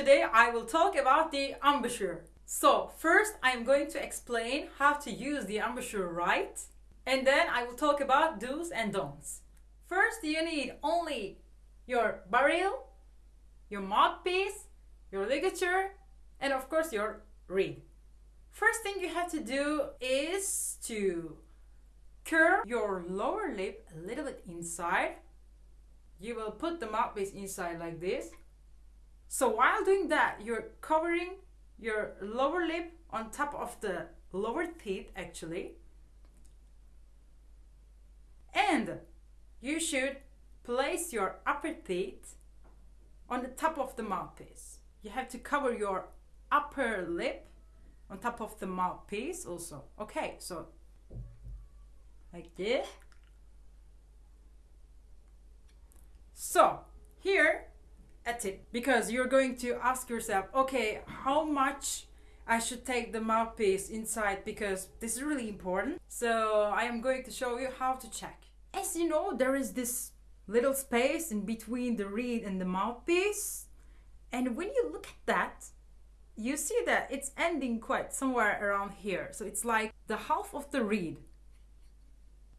today I will talk about the embouchure. So first I'm going to explain how to use the embouchure right and then I will talk about do's and don'ts. First you need only your barrel, your mouthpiece, your ligature and of course your reed. First thing you have to do is to curve your lower lip a little bit inside. You will put the mouthpiece inside like this. So while doing that, you're covering your lower lip on top of the lower teeth actually. And you should place your upper teeth on the top of the mouthpiece. You have to cover your upper lip on top of the mouthpiece also. Okay, so like this. So here tip because you're going to ask yourself, okay, how much I should take the mouthpiece inside because this is really important. So I am going to show you how to check. As you know, there is this little space in between the reed and the mouthpiece. And when you look at that, you see that it's ending quite somewhere around here. So it's like the half of the reed.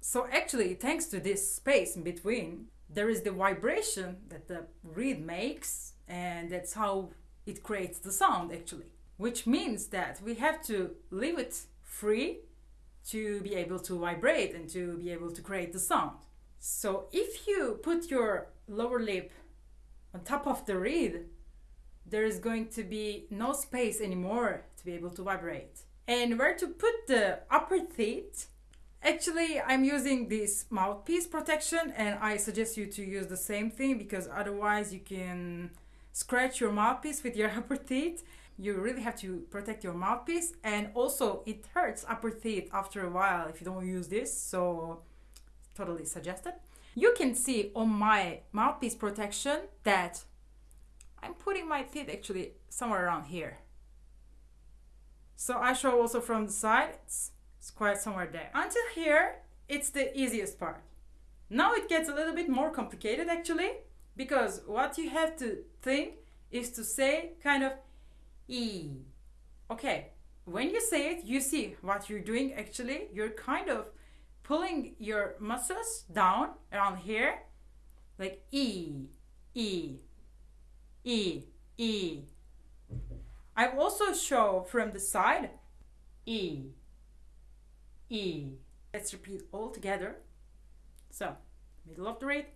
So actually, thanks to this space in between, there is the vibration that the reed makes and that's how it creates the sound actually. Which means that we have to leave it free to be able to vibrate and to be able to create the sound. So if you put your lower lip on top of the reed, there is going to be no space anymore to be able to vibrate. And where to put the upper teeth? Actually, I'm using this mouthpiece protection and I suggest you to use the same thing because otherwise you can scratch your mouthpiece with your upper teeth. You really have to protect your mouthpiece and also it hurts upper teeth after a while if you don't use this, so totally suggested. You can see on my mouthpiece protection that I'm putting my teeth actually somewhere around here. So I show also from the side, quite somewhere there. Until here, it's the easiest part. Now it gets a little bit more complicated actually, because what you have to think is to say kind of E. Okay, when you say it, you see what you're doing actually. You're kind of pulling your muscles down around here, like E, E, E, E. I also show from the side E, E. Let's repeat all together. So, middle of the reed,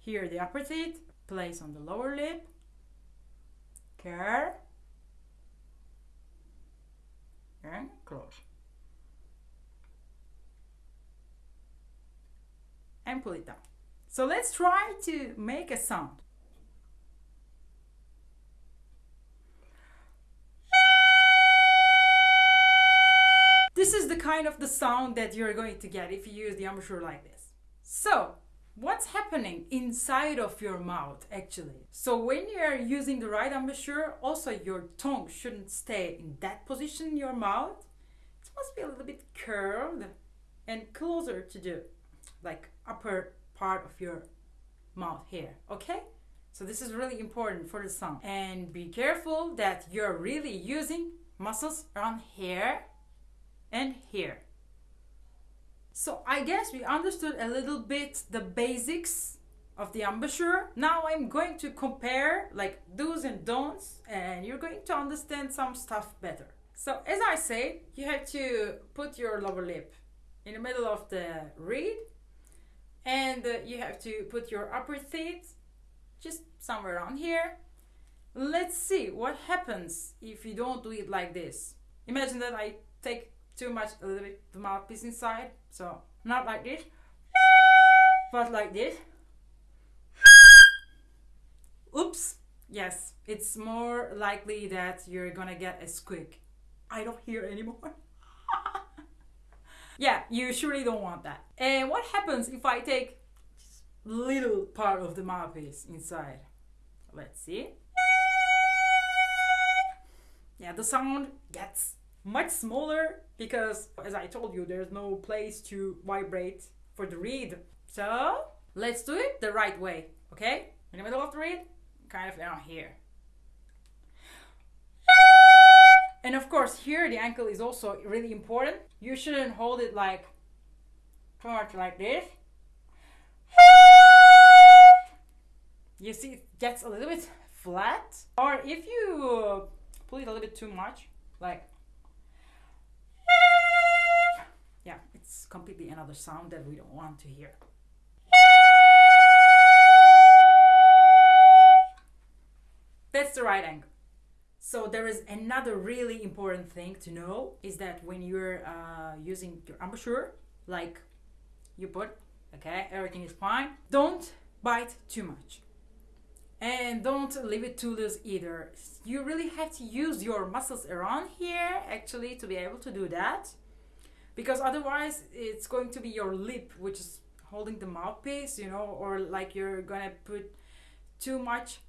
here the upper teeth, place on the lower lip, curve, and close. And pull it down. So let's try to make a sound. Kind of the sound that you're going to get if you use the embouchure like this. So, what's happening inside of your mouth actually? So when you're using the right embouchure, also your tongue shouldn't stay in that position in your mouth. It must be a little bit curved and closer to the like upper part of your mouth here, okay? So this is really important for the sound. And be careful that you're really using muscles around here and here. So I guess we understood a little bit the basics of the embouchure. Now I'm going to compare like do's and don'ts and you're going to understand some stuff better. So as I said, you have to put your lower lip in the middle of the reed and uh, you have to put your upper teeth just somewhere on here. Let's see what happens if you don't do it like this. Imagine that I take too much a little bit the mouthpiece inside so not like this. But like this. Oops. Yes it's more likely that you're gonna get a squeak. I don't hear anymore. Yeah you surely don't want that. And what happens if I take little part of the mouthpiece inside? Let's see. Yeah the sound gets much smaller because as I told you, there's no place to vibrate for the reed. So let's do it the right way, okay? In the middle of the reed, kind of down here. And of course, here the ankle is also really important. You shouldn't hold it like too much like this. You see, it gets a little bit flat. Or if you pull it a little bit too much, like completely another sound that we don't want to hear. That's the right angle. So there is another really important thing to know is that when you're uh, using your embouchure, like you put, okay, everything is fine. Don't bite too much. And don't leave it too loose either. You really have to use your muscles around here actually to be able to do that. Because otherwise it's going to be your lip which is holding the mouthpiece, you know, or like you're gonna put too much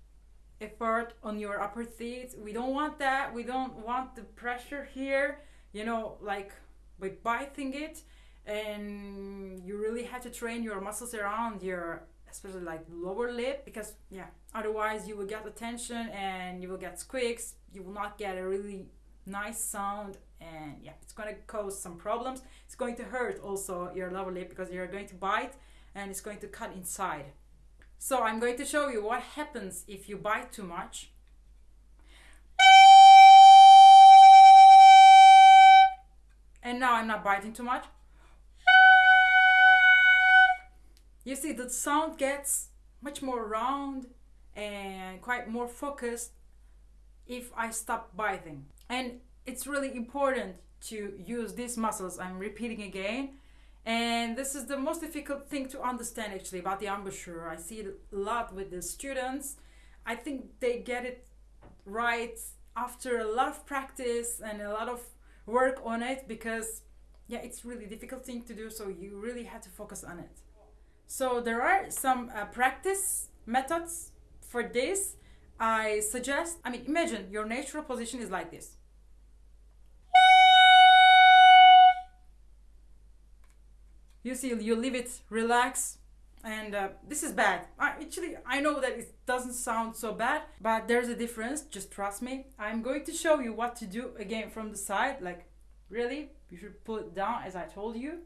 effort on your upper teeth. We don't want that. We don't want the pressure here, you know, like by biting it. And you really have to train your muscles around your, especially like lower lip, because yeah, otherwise you will get attention and you will get squeaks. You will not get a really nice sound and yeah it's going to cause some problems it's going to hurt also your lower lip because you're going to bite and it's going to cut inside so I'm going to show you what happens if you bite too much. And now I'm not biting too much. You see the sound gets much more round and quite more focused if I stop biting. And it's really important to use these muscles, I'm repeating again, and this is the most difficult thing to understand actually about the embouchure. I see it a lot with the students. I think they get it right after a lot of practice and a lot of work on it because yeah, it's really difficult thing to do. So you really have to focus on it. So there are some uh, practice methods for this. I suggest, I mean, imagine your natural position is like this. You see you leave it relax and uh, this is bad. I, actually i know that it doesn't sound so bad but there's a difference just trust me. I'm going to show you what to do again from the side like really you should pull it down as i told you.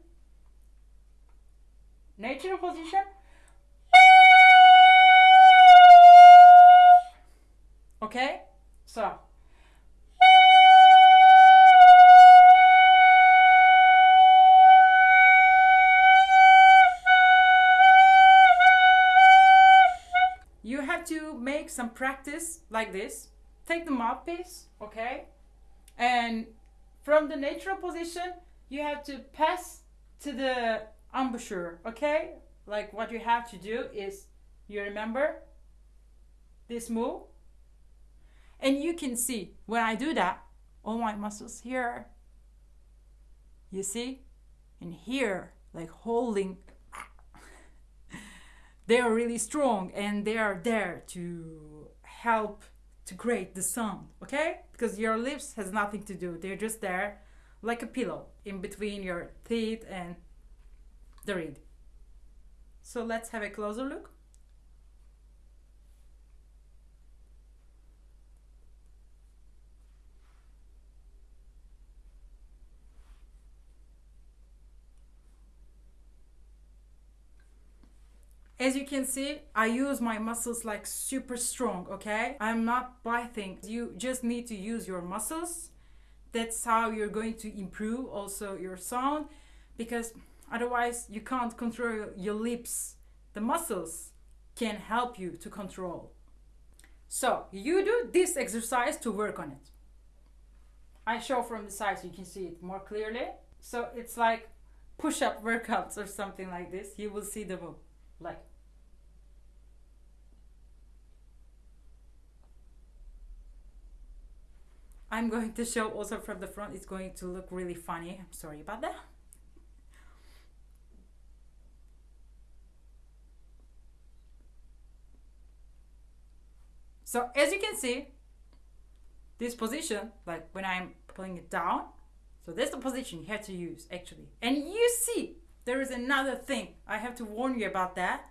Natural position. Okay? So practice like this. Take the mouthpiece, okay? And from the natural position, you have to pass to the embouchure, okay? Like what you have to do is, you remember this move? And you can see when I do that, all my muscles here, you see? And here, like holding they are really strong and they are there to help to create the sound okay? Because your lips has nothing to do. They're just there like a pillow in between your teeth and the reed. So let's have a closer look As you can see, I use my muscles like super strong, okay? I'm not biting. You just need to use your muscles. That's how you're going to improve also your sound because otherwise you can't control your lips. The muscles can help you to control. So you do this exercise to work on it. I show from the side so you can see it more clearly. So it's like push-up workouts or something like this. You will see the like I'm going to show also from the front. It's going to look really funny. I'm sorry about that. So as you can see this position like when I'm pulling it down so that's the position you have to use actually. And you see there is another thing. I have to warn you about that.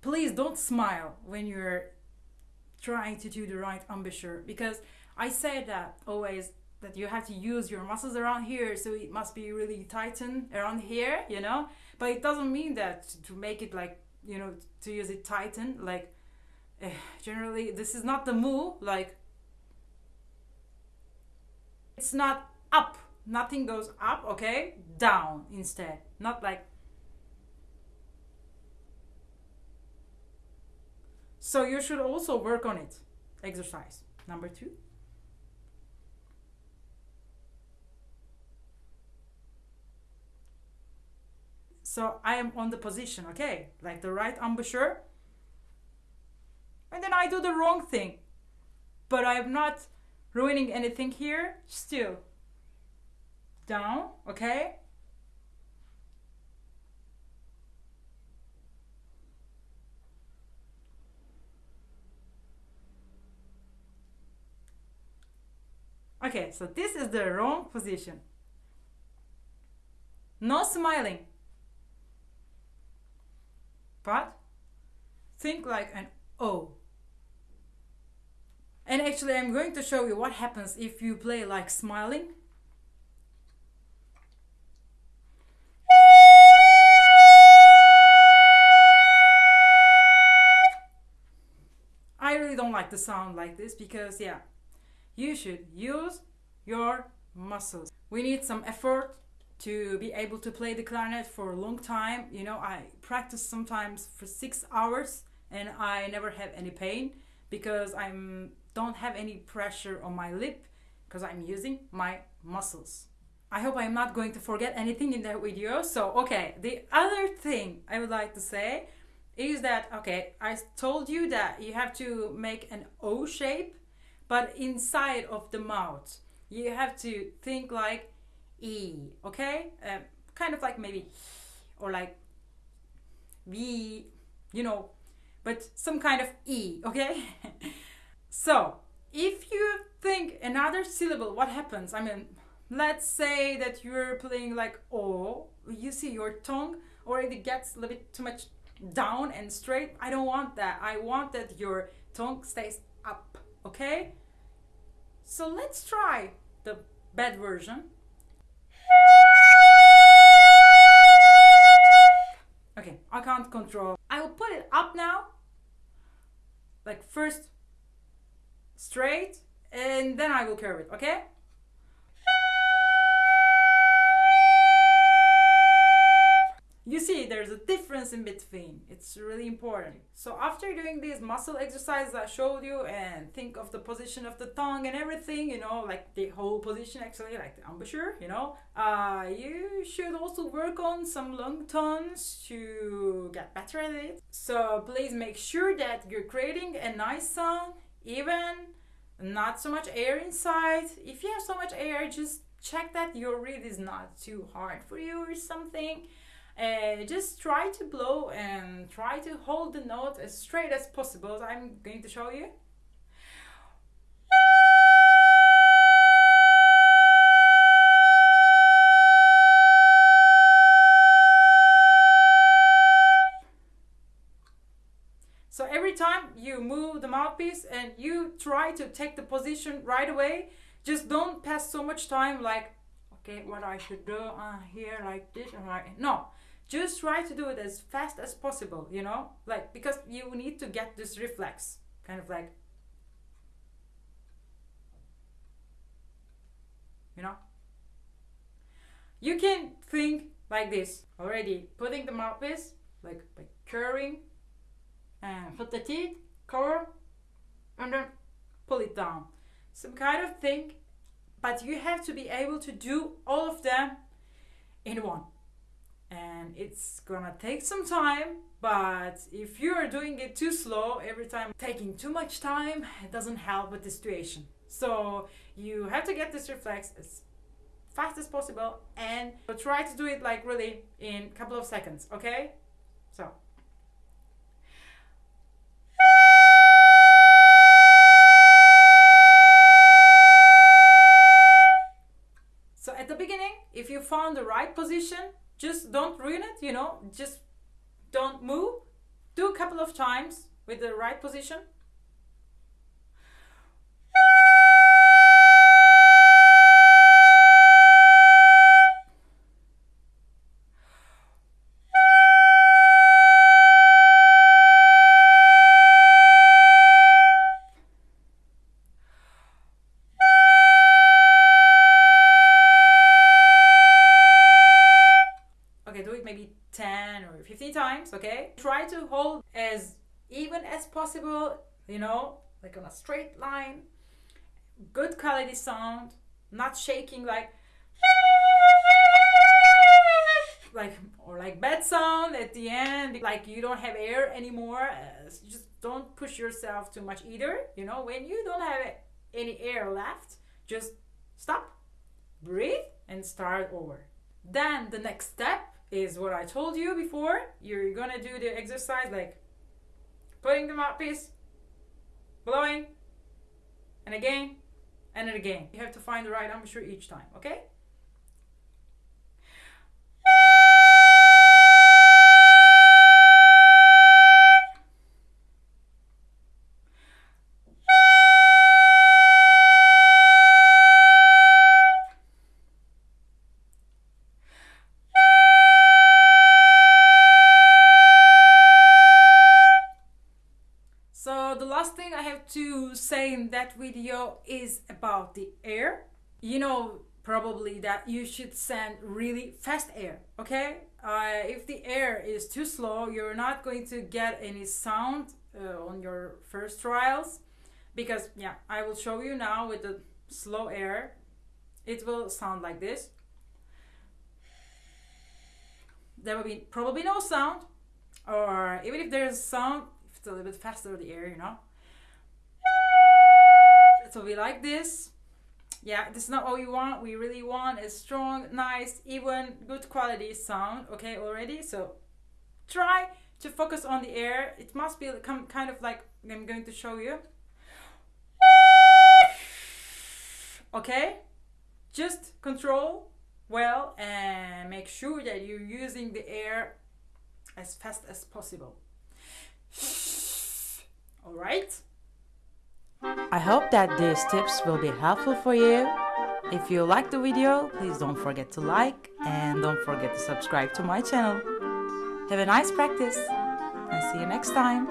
Please don't smile when you're trying to do the right embouchure because I say that always that you have to use your muscles around here, so it must be really tightened around here, you know. But it doesn't mean that to make it like you know to use it tighten like. Uh, generally, this is not the move. Like it's not up. Nothing goes up. Okay, down instead. Not like So you should also work on it. Exercise. Number two. So I am on the position, okay? Like the right embouchure. And then I do the wrong thing. But I'm not ruining anything here. Still. Down, okay? Okay, so this is the wrong position. No smiling. But think like an O. And actually I'm going to show you what happens if you play like smiling. I really don't like the sound like this because yeah, you should use your muscles. We need some effort to be able to play the clarinet for a long time. You know, I practice sometimes for six hours and I never have any pain because I don't have any pressure on my lip because I'm using my muscles. I hope I'm not going to forget anything in that video. So, okay, the other thing I would like to say is that, okay, I told you that you have to make an O shape but inside of the mouth you have to think like e okay? Um, kind of like maybe or like v you know but some kind of e okay? So if you think another syllable what happens? I mean let's say that you're playing like o you see your tongue already gets a little bit too much down and straight. I don't want that. I want that your tongue stays up okay? So let's try the bad version. Okay, I can't control. I will put it up now. Like first straight and then I will curve it, okay? You see there's a difference in between. It's really important. So after doing these muscle exercises i showed you and think of the position of the tongue and everything you know like the whole position actually like the embouchure you know uh, you should also work on some lung tones to get better at it. So please make sure that you're creating a nice sound even not so much air inside. If you have so much air just check that your reed is not too hard for you or something uh, just try to blow and try to hold the note as straight as possible. I'm going to show you. So every time you move the mouthpiece and you try to take the position right away, just don't pass so much time like, okay, what I should do uh, here like this and like, no just try to do it as fast as possible you know? Like because you need to get this reflex kind of like you know? You can think like this. Already putting the mouthpiece like by curving and put the teeth cover and then pull it down. Some kind of thing but you have to be able to do all of them in one and it's gonna take some time but if you're doing it too slow every time taking too much time it doesn't help with the situation. So you have to get this reflex as fast as possible and try to do it like really in a couple of seconds okay? So. So at the beginning if you found the right position just don't ruin it you know just don't move. Do a couple of times with the right position times, okay? Try to hold as even as possible, you know, like on a straight line. Good quality sound, not shaking like like or like bad sound at the end like you don't have air anymore uh, just don't push yourself too much either you know when you don't have any air left just stop breathe and start over then the next step is what i told you before. You're gonna do the exercise like putting the mouthpiece blowing and again and again. You have to find the right embouchure each time okay to say in that video is about the air. You know probably that you should send really fast air, okay? Uh, if the air is too slow, you're not going to get any sound uh, on your first trials because yeah, I will show you now with the slow air. It will sound like this. There will be probably no sound or even if there's sound if it's a little bit faster the air, you know. So we like this. Yeah, this is not what we want. We really want a strong, nice, even, good quality sound, okay, already. So try to focus on the air. It must be come kind of like I'm going to show you. Okay? Just control well and make sure that you're using the air as fast as possible. Alright? I hope that these tips will be helpful for you. If you like the video, please don't forget to like and don't forget to subscribe to my channel. Have a nice practice and see you next time.